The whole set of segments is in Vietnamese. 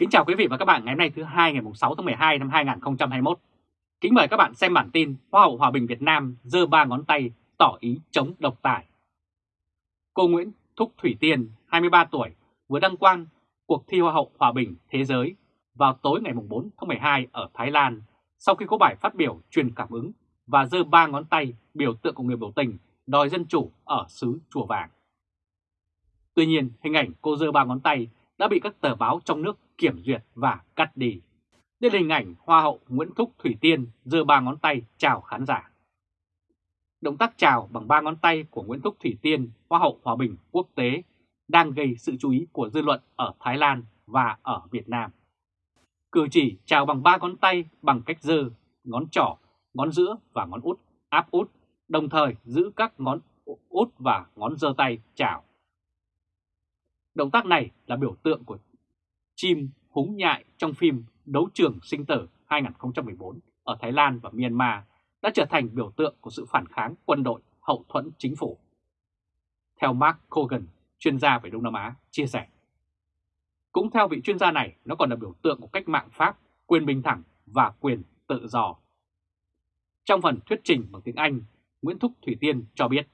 Kính chào quý vị và các bạn ngày hôm nay thứ hai ngày 6 tháng 12 năm 2021. Kính mời các bạn xem bản tin Hoa hậu Hòa bình Việt Nam giơ ba ngón tay tỏ ý chống độc tài. Cô Nguyễn Thúc Thủy Tiên, 23 tuổi, vừa đăng quang cuộc thi Hoa hậu Hòa bình Thế giới vào tối ngày 4 tháng 12 ở Thái Lan sau khi có bài phát biểu truyền cảm ứng và giơ ba ngón tay biểu tượng của người biểu tình đòi dân chủ ở xứ Chùa Vàng. Tuy nhiên, hình ảnh cô giơ ba ngón tay đã bị các tờ báo trong nước kiểm duyệt và cắt đi. Đây là hình ảnh Hoa hậu Nguyễn Thúc Thủy Tiên giơ ba ngón tay chào khán giả. Động tác chào bằng ba ngón tay của Nguyễn Thúc Thủy Tiên, Hoa hậu Hòa bình quốc tế, đang gây sự chú ý của dư luận ở Thái Lan và ở Việt Nam. Cử chỉ chào bằng ba ngón tay bằng cách giơ, ngón trỏ, ngón giữa và ngón út, áp út, đồng thời giữ các ngón út và ngón giơ tay chào. Động tác này là biểu tượng của chim húng nhại trong phim Đấu trường sinh tử 2014 ở Thái Lan và Myanmar đã trở thành biểu tượng của sự phản kháng quân đội hậu thuẫn chính phủ. Theo Mark Cogan, chuyên gia về Đông Nam Á, chia sẻ. Cũng theo vị chuyên gia này, nó còn là biểu tượng của cách mạng Pháp, quyền bình thẳng và quyền tự do. Trong phần thuyết trình bằng tiếng Anh, Nguyễn Thúc Thủy Tiên cho biết,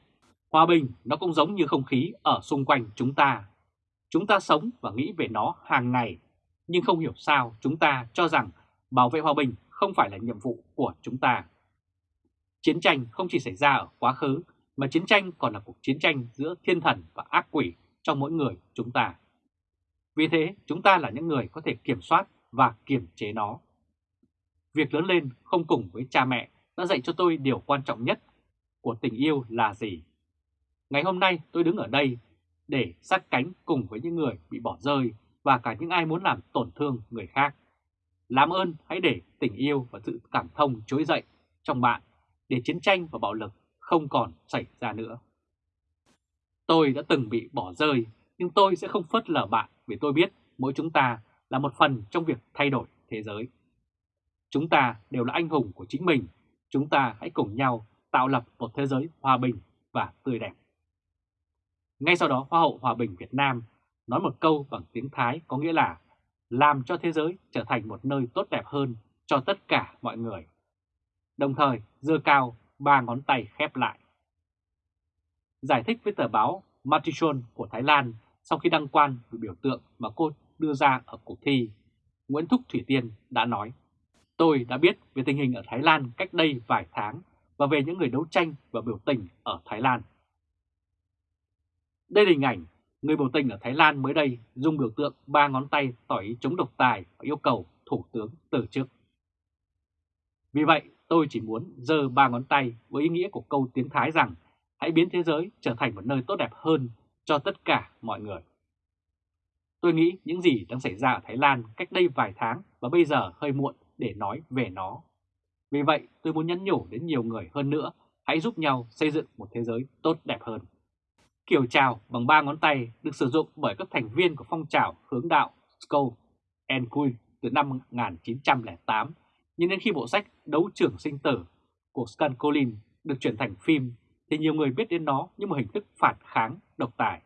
hòa bình nó cũng giống như không khí ở xung quanh chúng ta Chúng ta sống và nghĩ về nó hàng ngày, nhưng không hiểu sao chúng ta cho rằng bảo vệ hòa bình không phải là nhiệm vụ của chúng ta. Chiến tranh không chỉ xảy ra ở quá khứ, mà chiến tranh còn là cuộc chiến tranh giữa thiên thần và ác quỷ trong mỗi người chúng ta. Vì thế, chúng ta là những người có thể kiểm soát và kiềm chế nó. Việc lớn lên không cùng với cha mẹ đã dạy cho tôi điều quan trọng nhất của tình yêu là gì. Ngày hôm nay tôi đứng ở đây để sát cánh cùng với những người bị bỏ rơi và cả những ai muốn làm tổn thương người khác. Làm ơn hãy để tình yêu và sự cảm thông trỗi dậy trong bạn để chiến tranh và bạo lực không còn xảy ra nữa. Tôi đã từng bị bỏ rơi nhưng tôi sẽ không phớt lờ bạn vì tôi biết mỗi chúng ta là một phần trong việc thay đổi thế giới. Chúng ta đều là anh hùng của chính mình, chúng ta hãy cùng nhau tạo lập một thế giới hòa bình và tươi đẹp. Ngay sau đó Hoa hậu Hòa bình Việt Nam nói một câu bằng tiếng Thái có nghĩa là làm cho thế giới trở thành một nơi tốt đẹp hơn cho tất cả mọi người. Đồng thời dơ cao ba ngón tay khép lại. Giải thích với tờ báo Matichon của Thái Lan sau khi đăng quan về biểu tượng mà cô đưa ra ở cuộc thi, Nguyễn Thúc Thủy Tiên đã nói Tôi đã biết về tình hình ở Thái Lan cách đây vài tháng và về những người đấu tranh và biểu tình ở Thái Lan. Đây là hình ảnh người biểu tình ở Thái Lan mới đây dùng biểu tượng ba ngón tay tỏ ý chống độc tài và yêu cầu Thủ tướng từ chức. Vì vậy, tôi chỉ muốn giơ ba ngón tay với ý nghĩa của câu tiếng Thái rằng hãy biến thế giới trở thành một nơi tốt đẹp hơn cho tất cả mọi người. Tôi nghĩ những gì đang xảy ra ở Thái Lan cách đây vài tháng và bây giờ hơi muộn để nói về nó. Vì vậy, tôi muốn nhắn nhủ đến nhiều người hơn nữa, hãy giúp nhau xây dựng một thế giới tốt đẹp hơn. Kiểu chào bằng ba ngón tay được sử dụng bởi các thành viên của phong trào hướng đạo Skull and Queen từ năm 1908, nhưng đến khi bộ sách Đấu trưởng sinh tử của Scan Collins được chuyển thành phim thì nhiều người biết đến nó như một hình thức phản kháng độc tài.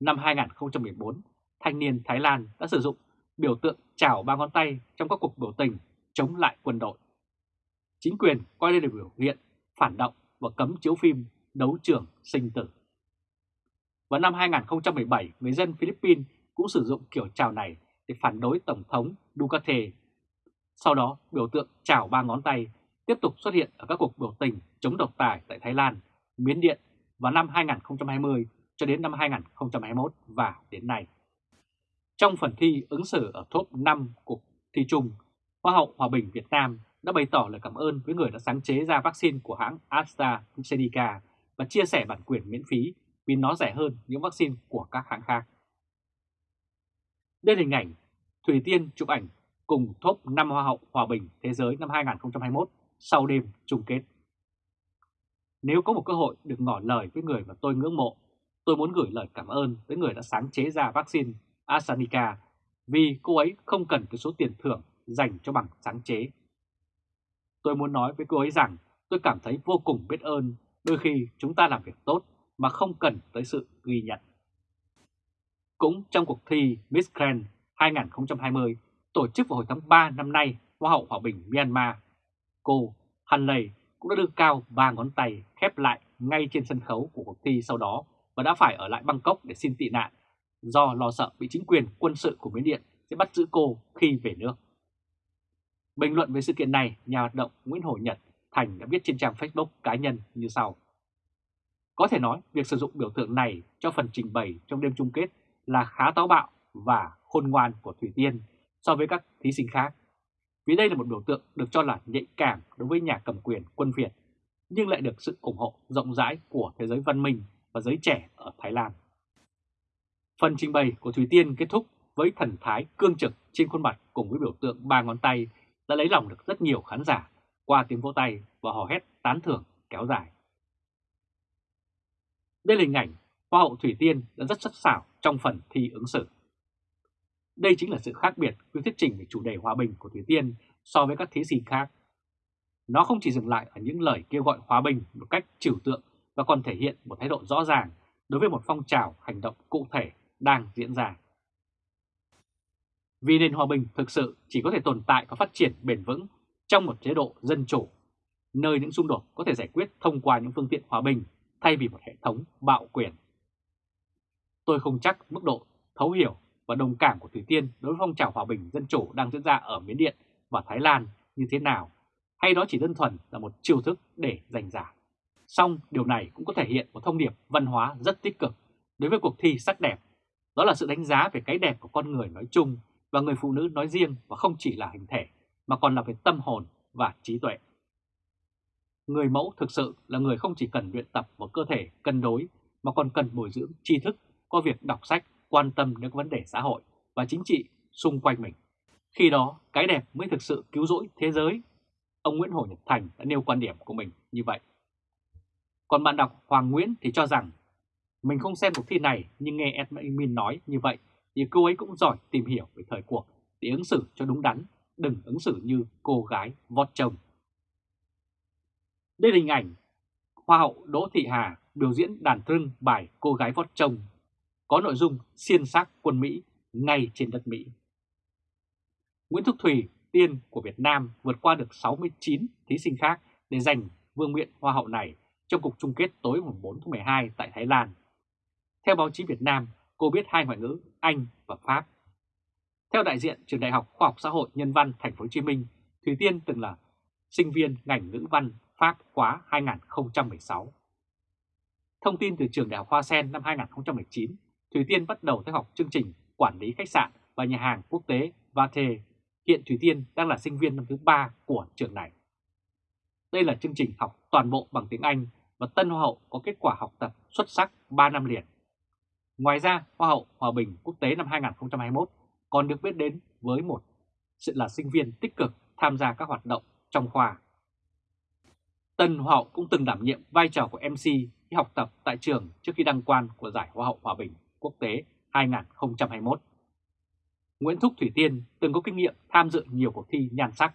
Năm 2014, thanh niên Thái Lan đã sử dụng biểu tượng chào ba ngón tay trong các cuộc biểu tình chống lại quân đội. Chính quyền coi đây là biểu hiện phản động và cấm chiếu phim đấu trường sinh tử. Vào năm 2017, người dân Philippines cũng sử dụng kiểu chào này để phản đối Tổng thống Duterte. Sau đó, biểu tượng chào ba ngón tay tiếp tục xuất hiện ở các cuộc biểu tình chống độc tài tại Thái Lan, Miến Điện vào năm 2020 cho đến năm 2021 và đến nay. Trong phần thi ứng xử ở top 5 cuộc thi chung, Hoa hậu Hòa bình Việt Nam đã bày tỏ lời cảm ơn với người đã sáng chế ra vaccine của hãng AstraZeneca và chia sẻ bản quyền miễn phí vì nó rẻ hơn những vaccine của các hãng khác. Đây là hình ảnh Thủy Tiên chụp ảnh cùng top 5 Hoa hậu Hòa bình Thế giới năm 2021 sau đêm chung kết. Nếu có một cơ hội được ngỏ lời với người mà tôi ngưỡng mộ, tôi muốn gửi lời cảm ơn với người đã sáng chế ra vaccine AstraZeneca vì cô ấy không cần cái số tiền thưởng dành cho bằng sáng chế. Tôi muốn nói với cô ấy rằng tôi cảm thấy vô cùng biết ơn đôi khi chúng ta làm việc tốt mà không cần tới sự ghi nhận. Cũng trong cuộc thi Miss Grand 2020 tổ chức vào hồi tháng 3 năm nay Hoa hậu Hòa bình Myanmar. Cô Han Lei cũng đã đưa cao ba ngón tay khép lại ngay trên sân khấu của cuộc thi sau đó và đã phải ở lại Bangkok để xin tị nạn do lo sợ bị chính quyền quân sự của Miến Điện sẽ bắt giữ cô khi về nước. Bình luận về sự kiện này, nhà hoạt động Nguyễn Hồ Nhật Thành đã viết trên trang Facebook cá nhân như sau. Có thể nói việc sử dụng biểu tượng này cho phần trình bày trong đêm chung kết là khá táo bạo và khôn ngoan của Thủy Tiên so với các thí sinh khác. Vì đây là một biểu tượng được cho là nhạy cảm đối với nhà cầm quyền quân Việt, nhưng lại được sự ủng hộ rộng rãi của thế giới văn minh và giới trẻ ở Thái Lan. Phần trình bày của Thủy Tiên kết thúc với thần thái cương trực trên khuôn mặt cùng với biểu tượng ba ngón tay đã lấy lòng được rất nhiều khán giả qua tiếng vỗ tay và hò hét tán thưởng kéo dài. Đây là hình ảnh Hoa hậu Thủy Tiên đã rất sắc sảo trong phần thi ứng xử. Đây chính là sự khác biệt với thuyết trình về chủ đề hòa bình của Thủy Tiên so với các thí sinh khác. Nó không chỉ dừng lại ở những lời kêu gọi hòa bình một cách trừu tượng và còn thể hiện một thái độ rõ ràng đối với một phong trào hành động cụ thể đang diễn ra. Vì nền hòa bình thực sự chỉ có thể tồn tại và phát triển bền vững trong một chế độ dân chủ, nơi những xung đột có thể giải quyết thông qua những phương tiện hòa bình thay vì một hệ thống bạo quyền. Tôi không chắc mức độ thấu hiểu và đồng cảm của Thủy Tiên đối với phong trào hòa bình dân chủ đang diễn ra ở Miến Điện và Thái Lan như thế nào, hay đó chỉ đơn thuần là một chiêu thức để giành giải. Song điều này cũng có thể hiện một thông điệp văn hóa rất tích cực đối với cuộc thi sắc đẹp. Đó là sự đánh giá về cái đẹp của con người nói chung và người phụ nữ nói riêng và không chỉ là hình thể mà còn là về tâm hồn và trí tuệ. Người mẫu thực sự là người không chỉ cần luyện tập một cơ thể cân đối mà còn cần bồi dưỡng tri thức qua việc đọc sách, quan tâm đến vấn đề xã hội và chính trị xung quanh mình. Khi đó, cái đẹp mới thực sự cứu rỗi thế giới. Ông Nguyễn Hồ Nhật Thành đã nêu quan điểm của mình như vậy. Còn bạn đọc Hoàng Nguyễn thì cho rằng mình không xem cuộc thi này nhưng nghe admin nói như vậy thì cô ấy cũng giỏi tìm hiểu về thời cuộc để ứng xử cho đúng đắn, đừng ứng xử như cô gái vót chồng. Đây là hình ảnh Hoa hậu Đỗ Thị Hà biểu diễn đàn trưng bài Cô gái vót chồng, có nội dung xiên xác quân Mỹ ngay trên đất Mỹ. Nguyễn Thúc Thùy, tiên của Việt Nam vượt qua được 69 thí sinh khác để giành vương miện Hoa hậu này trong cuộc chung kết tối 4 tháng 12 tại Thái Lan. Theo báo chí Việt Nam, cô biết hai ngoại ngữ Anh và Pháp. Theo đại diện Trường Đại học Khoa học Xã hội Nhân văn Thành phố Hồ Chí Minh, Thùy Tiên từng là sinh viên ngành ngữ văn Pháp khóa 2016. Thông tin từ trường Đại học Hoa Sen năm 2019, Thủy Tiên bắt đầu theo học chương trình Quản lý khách sạn và nhà hàng quốc tế Vate. Hiện Thủy Tiên đang là sinh viên năm thứ ba của trường này. Đây là chương trình học toàn bộ bằng tiếng Anh và Tân Hoa hậu có kết quả học tập xuất sắc 3 năm liền. Ngoài ra, Hoa hậu Hòa bình quốc tế năm 2021 còn được biết đến với một sự là sinh viên tích cực tham gia các hoạt động trong khoa. Tân Hoa hậu cũng từng đảm nhiệm vai trò của MC khi học tập tại trường trước khi đăng quan của Giải Hoa hậu Hòa bình quốc tế 2021. Nguyễn Thúc Thủy Tiên từng có kinh nghiệm tham dự nhiều cuộc thi nhan sắc.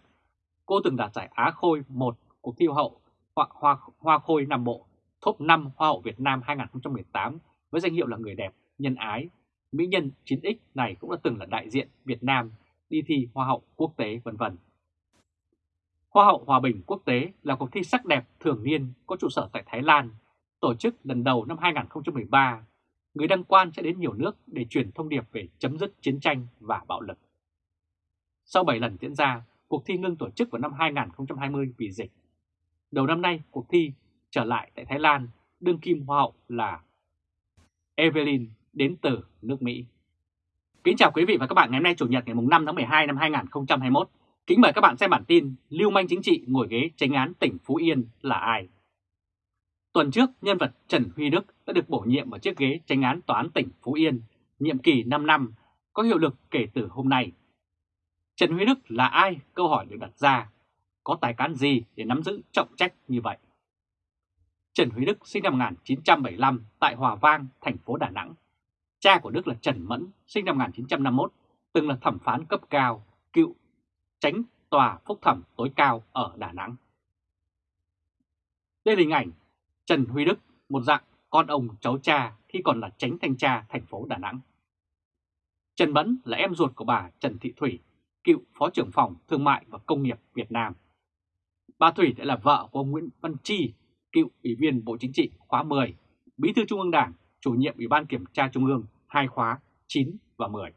Cô từng đạt giải Á Khôi 1 cuộc thi Hoa hậu Hoa, Hoa, Hoa Khôi Nam Bộ, top 5 Hoa hậu Việt Nam 2018 với danh hiệu là người đẹp, nhân ái. Mỹ nhân 9X này cũng đã từng là đại diện Việt Nam đi thi Hoa hậu quốc tế vân vân. Hoa hậu Hòa bình quốc tế là cuộc thi sắc đẹp thường niên có trụ sở tại Thái Lan, tổ chức lần đầu năm 2013. Người đăng quan sẽ đến nhiều nước để truyền thông điệp về chấm dứt chiến tranh và bạo lực. Sau 7 lần diễn ra, cuộc thi ngưng tổ chức vào năm 2020 vì dịch. Đầu năm nay, cuộc thi trở lại tại Thái Lan, đương kim hoa hậu là Evelyn đến từ nước Mỹ. Kính chào quý vị và các bạn ngày hôm nay Chủ nhật ngày 5 tháng 12 năm 2021. Kính mời các bạn xem bản tin Lưu manh chính trị ngồi ghế tranh án tỉnh Phú Yên là ai? Tuần trước, nhân vật Trần Huy Đức đã được bổ nhiệm vào chiếc ghế tranh án tòa án tỉnh Phú Yên, nhiệm kỳ 5 năm, có hiệu lực kể từ hôm nay. Trần Huy Đức là ai? Câu hỏi được đặt ra. Có tài cán gì để nắm giữ trọng trách như vậy? Trần Huy Đức sinh năm 1975 tại Hòa Vang, thành phố Đà Nẵng. Cha của Đức là Trần Mẫn, sinh năm 1951, từng là thẩm phán cấp cao, cựu tránh tòa phúc thẩm tối cao ở Đà Nẵng. Đây là hình ảnh Trần Huy Đức, một dạng con ông cháu cha khi còn là tránh thanh tra thành phố Đà Nẵng. Trần Mẫn là em ruột của bà Trần Thị Thủy, cựu Phó trưởng phòng Thương mại và Công nghiệp Việt Nam. Bà Thủy đã là vợ của ông Nguyễn Văn Chi, cựu Ủy viên Bộ Chính trị khóa 10, Bí thư Trung ương Đảng, chủ nhiệm Ủy ban Kiểm tra Trung ương hai khóa 9 và 10.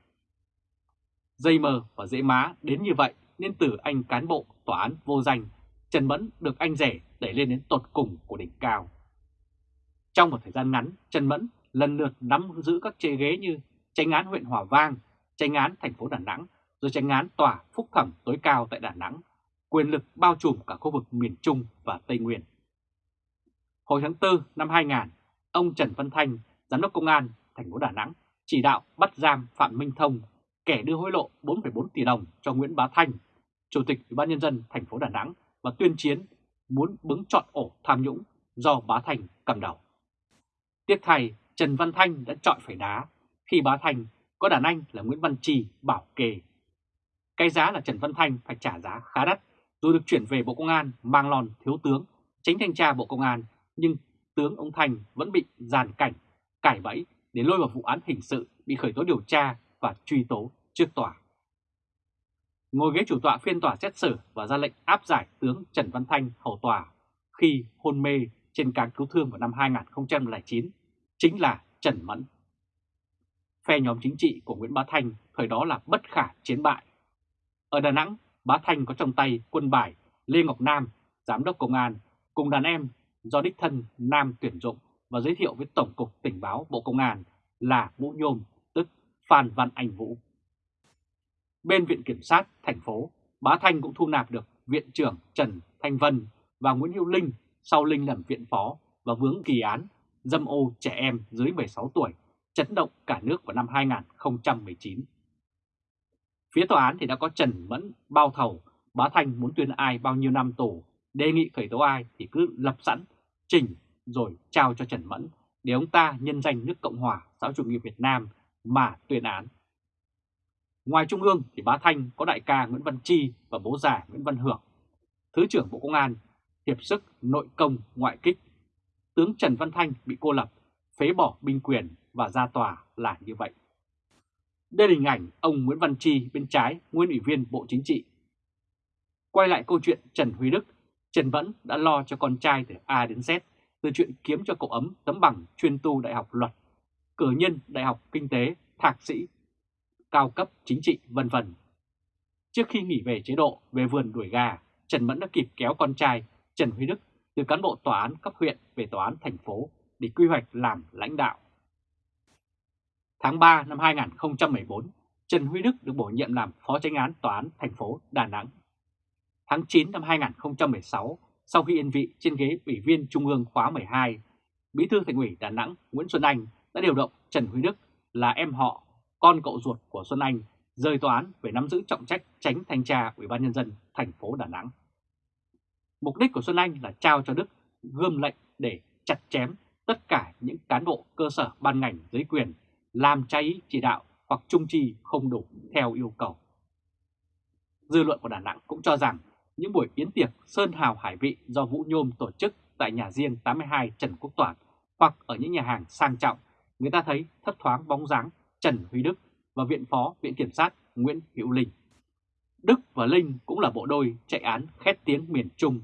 Dây mờ và dễ má đến như vậy nên từ anh cán bộ tòa án vô danh, Trần Mẫn được anh rể đẩy lên đến tột cùng của đỉnh cao. Trong một thời gian ngắn, Trần Mẫn lần lượt nắm giữ các chế ghế như tranh án huyện Hòa Vang, tranh án thành phố Đà Nẵng, rồi tranh án tòa phúc thẩm tối cao tại Đà Nẵng, quyền lực bao trùm cả khu vực miền Trung và Tây Nguyên. Hồi tháng 4 năm 2000, ông Trần Văn Thanh, Giám đốc Công an thành phố Đà Nẵng, chỉ đạo bắt giam Phạm Minh Thông, kẻ đưa hối lộ 4,4 tỷ đồng cho Nguyễn Bá Thanh, Chủ tịch Ủy ban nhân dân thành phố Đà Nẵng và tuyên chiến muốn bứng chọn ổ tham nhũng do Bá Thành cầm đầu. Tiếc thay, Trần Văn Thanh đã chọn phải đá khi Bá Thành có đàn anh là Nguyễn Văn Trì bảo kê. Cái giá là Trần Văn Thanh phải trả giá khá đắt dù được chuyển về Bộ Công an mang lòn thiếu tướng, tránh thanh tra Bộ Công an nhưng tướng ông Thanh vẫn bị giàn cảnh, cải bẫy để lôi vào vụ án hình sự bị khởi tố điều tra và truy tố trước tòa. Ngồi ghế chủ tọa phiên tòa xét xử và ra lệnh áp giải tướng Trần Văn Thanh hầu tòa khi hôn mê trên cảng cứu thương vào năm 2009 chính là Trần Mẫn. Phe nhóm chính trị của Nguyễn Bá Thanh thời đó là bất khả chiến bại. Ở Đà Nẵng, Bá Thanh có trong tay quân bài Lê Ngọc Nam, Giám đốc Công an, cùng đàn em do đích thân Nam tuyển dụng và giới thiệu với Tổng cục Tình báo Bộ Công an là Vũ Nhôm, Phan Văn Anh Vũ. Bên Viện Kiểm sát thành phố, Bá Thanh cũng thu nạp được Viện trưởng Trần Thanh Vân và Nguyễn Hữu Linh sau Linh làm viện phó và vướng kỳ án dâm ô trẻ em dưới 16 tuổi chấn động cả nước vào năm 2019. Phía tòa án thì đã có Trần Mẫn bao thầu, Bá Thanh muốn tuyên ai bao nhiêu năm tù, đề nghị khởi tố ai thì cứ lập sẵn, chỉnh rồi trao cho Trần Mẫn để ông ta nhân danh nước Cộng hòa xã chủ nghĩa Việt Nam mà tuyên án. Ngoài Trung ương thì Bá Thanh có đại ca Nguyễn Văn Chi và bố già Nguyễn Văn Hưởng, Thứ trưởng Bộ Công an, hiệp sức nội công ngoại kích. Tướng Trần Văn Thanh bị cô lập, phế bỏ binh quyền và ra tòa là như vậy. Đây là hình ảnh ông Nguyễn Văn Chi bên trái, nguyên ủy viên Bộ Chính trị. Quay lại câu chuyện Trần Huy Đức, Trần Vẫn đã lo cho con trai từ A đến Z, từ chuyện kiếm cho cậu ấm tấm bằng chuyên tu Đại học Luật, cử nhân Đại học Kinh tế, thạc sĩ, cao cấp chính trị vân vân. Trước khi nghỉ về chế độ về vườn đuổi gà, Trần Mẫn đã kịp kéo con trai Trần Huy Đức từ cán bộ tòa án cấp huyện về tòa án thành phố để quy hoạch làm lãnh đạo. Tháng 3 năm 2014, Trần Huy Đức được bổ nhiệm làm Phó tránh án Tòa án thành phố Đà Nẵng. Tháng 9 năm 2016, sau khi yên vị trên ghế Ủy viên Trung ương khóa 12, Bí thư Thành ủy Đà Nẵng Nguyễn Xuân Anh đã điều động Trần Huy Đức là em họ, con cậu ruột của Xuân Anh rời tòa án về nắm giữ trọng trách tránh thanh tra Ủy ban nhân dân thành phố Đà Nẵng. Mục đích của Xuân Anh là trao cho Đức gươm lệnh để chặt chém tất cả những cán bộ cơ sở ban ngành dưới quyền làm cháy chỉ đạo hoặc trung trì không đủ theo yêu cầu. Dư luận của Đà Nẵng cũng cho rằng những buổi yến tiệc Sơn Hào Hải Vị do Vũ Nhôm tổ chức tại nhà riêng 82 Trần Quốc Toản hoặc ở những nhà hàng sang trọng, người ta thấy thấp thoáng bóng dáng Trần Huy Đức và Viện Phó Viện Kiểm sát Nguyễn Hữu Linh. Đức và Linh cũng là bộ đôi chạy án khét tiếng miền Trung.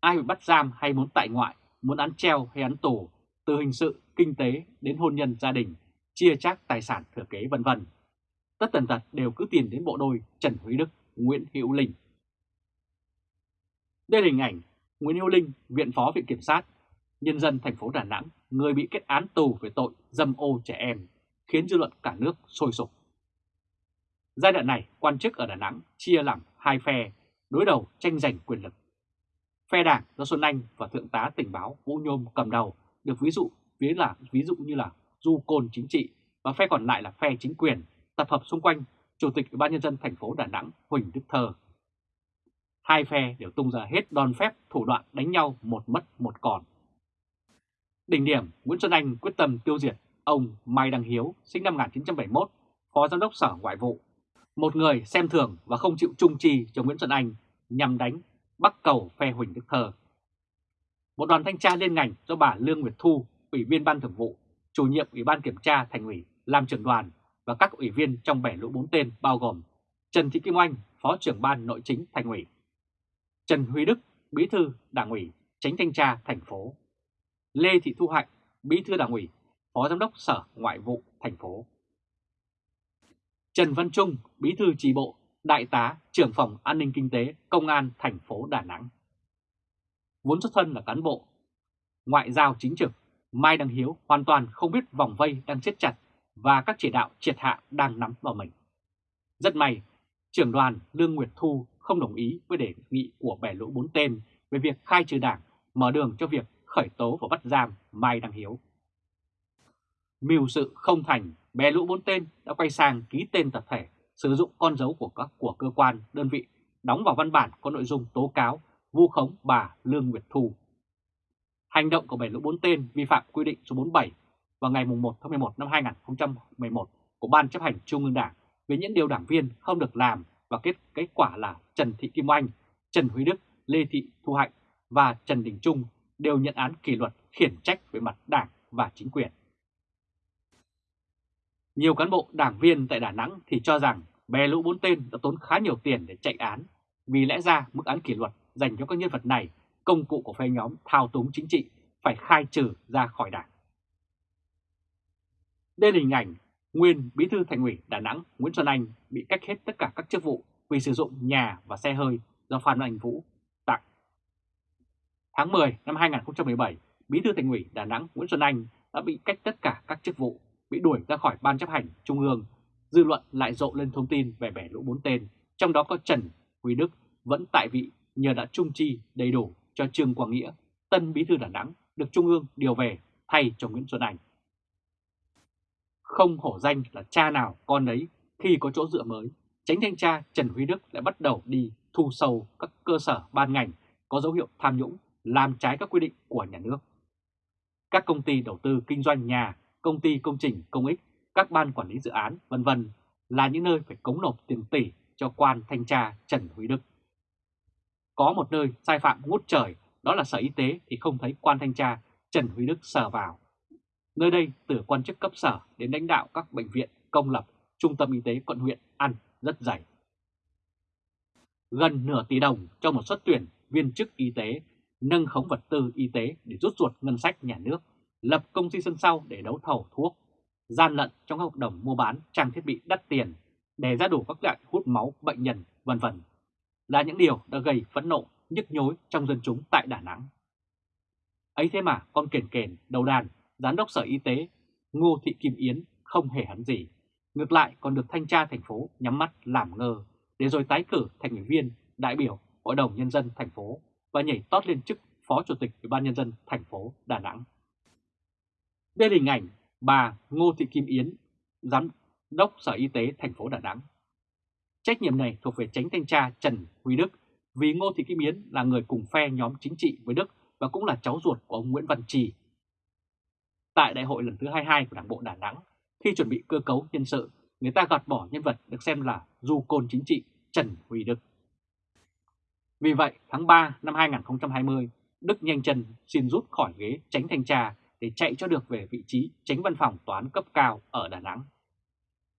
Ai bị bắt giam hay muốn tại ngoại, muốn án treo hay án tù, từ hình sự, kinh tế đến hôn nhân gia đình, chia chác tài sản thừa kế vân vân. Tất tần tật đều cứ tiền đến bộ đôi Trần Huy Đức, Nguyễn Hữu Linh. Đây là hình ảnh Nguyễn Hữu Linh, Viện Phó Viện Kiểm sát, nhân dân thành phố Đà Nẵng, người bị kết án tù về tội dâm ô trẻ em, khiến dư luận cả nước sôi sục. Giai đoạn này, quan chức ở Đà Nẵng chia làm hai phe, đối đầu tranh giành quyền lực. Phe đảng do Xuân Anh và Thượng tá tình báo Vũ Nhôm cầm đầu được ví dụ ví là ví dụ như là du côn chính trị và phe còn lại là phe chính quyền tập hợp xung quanh Chủ tịch Ủy ban nhân dân thành phố Đà Nẵng Huỳnh Đức Thơ. Hai phe đều tung ra hết đòn phép thủ đoạn đánh nhau một mất một còn. Đỉnh điểm, Nguyễn Xuân Anh quyết tâm tiêu diệt ông Mai Đăng Hiếu, sinh năm 1971, Phó Giám đốc Sở Ngoại vụ, một người xem thường và không chịu trung trì cho Nguyễn Xuân Anh nhằm đánh bắt cầu phe Huỳnh Đức Thơ. Một đoàn thanh tra liên ngành do bà Lương Nguyệt Thu, Ủy viên Ban Thường vụ, chủ nhiệm Ủy ban Kiểm tra Thành ủy, làm trưởng đoàn, và các ủy viên trong bẻ lũ bốn tên bao gồm Trần Thị Kim Oanh, Phó trưởng ban nội chính thành ủy, Trần Huy Đức, Bí thư Đảng ủy, Tránh thanh tra thành phố, Lê Thị Thu Hạnh, Bí thư Đảng ủy, Phó Giám đốc Sở Ngoại vụ thành phố, Trần Văn Trung, Bí thư Chi bộ, Đại tá, trưởng phòng an ninh kinh tế, Công an thành phố Đà Nẵng. Vốn xuất thân là cán bộ, ngoại giao chính trực, Mai Đăng Hiếu hoàn toàn không biết vòng vây đang siết chặt và các chỉ đạo triệt hạ đang nắm vào mình. Rất may, trưởng đoàn Lương Nguyệt Thu không đồng ý với đề nghị của bẻ lũ bốn tên về việc khai trừ đảng, mở đường cho việc khởi tố và bắt giam Mai Đăng Hiếu. Mưu sự không thành, bè lũ bốn tên đã quay sang ký tên tập thể, sử dụng con dấu của các của cơ quan, đơn vị, đóng vào văn bản có nội dung tố cáo vu khống bà Lương Nguyệt Thu. Hành động của bè lũ bốn tên vi phạm quy định số 47 vào ngày 1 tháng 11 năm 2011 của Ban chấp hành Trung ương Đảng về những điều đảng viên không được làm và kết kết quả là Trần Thị Kim Oanh, Trần Huy Đức, Lê Thị Thu Hạnh và Trần Đình Trung đều nhận án kỷ luật khiển trách về mặt đảng và chính quyền. Nhiều cán bộ đảng viên tại Đà Nẵng thì cho rằng bè lũ bốn tên đã tốn khá nhiều tiền để chạy án, vì lẽ ra mức án kỷ luật dành cho các nhân vật này, công cụ của phe nhóm thao túng chính trị phải khai trừ ra khỏi đảng. Đây là hình ảnh nguyên bí thư thành ủy Đà Nẵng Nguyễn Xuân Anh bị cách hết tất cả các chức vụ vì sử dụng nhà và xe hơi do Phan Anh Vũ. Tháng 10 năm 2017, bí thư thành ủy Đà Nẵng Nguyễn Xuân Anh đã bị cách tất cả các chức vụ, bị đuổi ra khỏi ban chấp hành trung ương. Dư luận lại rộ lên thông tin về bẻ lũ bốn tên, trong đó có Trần Huy Đức vẫn tại vị nhờ đã trung chi đầy đủ cho Trương Quang Nghĩa, tân bí thư Đà Nẵng được trung ương điều về thay cho Nguyễn Xuân Anh. Không hổ danh là cha nào con đấy khi có chỗ dựa mới, tránh thanh tra Trần Huy Đức lại bắt đầu đi thu sâu các cơ sở ban ngành có dấu hiệu tham nhũng, làm trái các quy định của nhà nước. Các công ty đầu tư kinh doanh nhà, công ty công trình công ích, các ban quản lý dự án, vân vân là những nơi phải cống nộp tiền tỷ cho quan thanh tra Trần Huy Đức. Có một nơi sai phạm ngút trời, đó là Sở Y tế thì không thấy quan thanh tra Trần Huy Đức sờ vào. Nơi đây từ quan chức cấp sở đến lãnh đạo các bệnh viện công lập, trung tâm y tế quận huyện ăn rất dày. Gần nửa tỷ đồng cho một suất tuyển viên chức y tế, nâng khống vật tư y tế để rút ruột ngân sách nhà nước, lập công ty sân sau để đấu thầu thuốc, gian lận trong hợp đồng mua bán trang thiết bị đắt tiền để ra đủ các loại hút máu bệnh nhân, vân vân. Là những điều đã gây phẫn nộ, nhức nhối trong dân chúng tại Đà Nẵng. Ấy thế mà con kền kền đầu đàn Giám đốc Sở Y tế Ngô Thị Kim Yến không hề hắn gì, ngược lại còn được thanh tra thành phố nhắm mắt làm ngơ để rồi tái cử thành ủy viên, đại biểu Hội đồng Nhân dân thành phố và nhảy tót lên chức Phó Chủ tịch Ủy ban Nhân dân thành phố Đà Nẵng. Đây là hình ảnh bà Ngô Thị Kim Yến, Giám đốc Sở Y tế thành phố Đà Nẵng. Trách nhiệm này thuộc về tránh thanh tra Trần Huy Đức vì Ngô Thị Kim Yến là người cùng phe nhóm chính trị với Đức và cũng là cháu ruột của ông Nguyễn Văn Trì, Tại đại hội lần thứ 22 của Đảng bộ Đà Nẵng, khi chuẩn bị cơ cấu nhân sự, người ta gạt bỏ nhân vật được xem là du côn chính trị Trần Huy Đức. Vì vậy, tháng 3 năm 2020, Đức nhanh chân xin rút khỏi ghế tránh thanh tra để chạy cho được về vị trí tránh văn phòng toán cấp cao ở Đà Nẵng.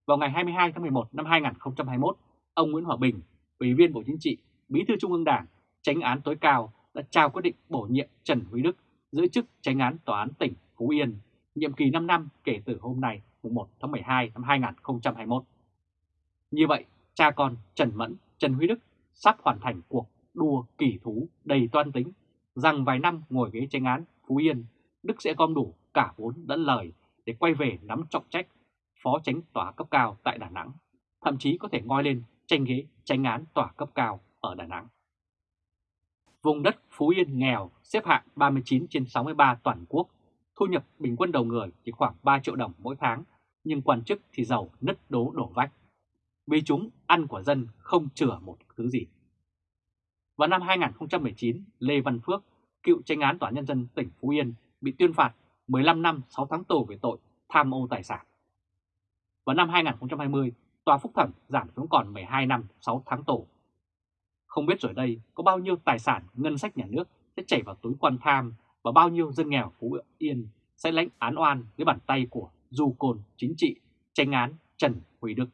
Vào ngày 22 tháng 11 năm 2021, ông Nguyễn Hòa Bình, Ủy viên Bộ Chính trị, Bí thư Trung ương Đảng, tránh án tối cao đã trao quyết định bổ nhiệm Trần Huy Đức giữ chức tránh án tòa án tỉnh Phú Yên nhiệm kỳ 5 năm kể từ hôm nay 1 tháng 12 năm 2021. Như vậy, cha con Trần Mẫn, Trần Huy Đức sắp hoàn thành cuộc đua kỳ thú đầy toan tính rằng vài năm ngồi ghế tranh án Phú Yên, Đức sẽ gom đủ cả vốn lẫn lời để quay về nắm trọng trách phó tránh tòa cấp cao tại Đà Nẵng, thậm chí có thể ngoi lên tranh ghế tranh án tòa cấp cao ở Đà Nẵng. Vùng đất Phú Yên nghèo xếp hạng 39 trên 63 toàn quốc thu nhập bình quân đầu người chỉ khoảng 3 triệu đồng mỗi tháng, nhưng quan chức thì giàu nứt đố đổ vách. Vì chúng ăn của dân không chừa một thứ gì. Vào năm 2019, Lê Văn Phước, cựu tranh án tòa nhân dân tỉnh Phú Yên, bị tuyên phạt 15 năm 6 tháng tù về tội tham ô tài sản. Vào năm 2020, tòa phúc thẩm giảm xuống còn 12 năm 6 tháng tù. Không biết rồi đây có bao nhiêu tài sản ngân sách nhà nước sẽ chảy vào túi quan tham và bao nhiêu dân nghèo Phú Yên sẽ lãnh án oan dưới bàn tay của du côn chính trị tranh án Trần Huy Đức.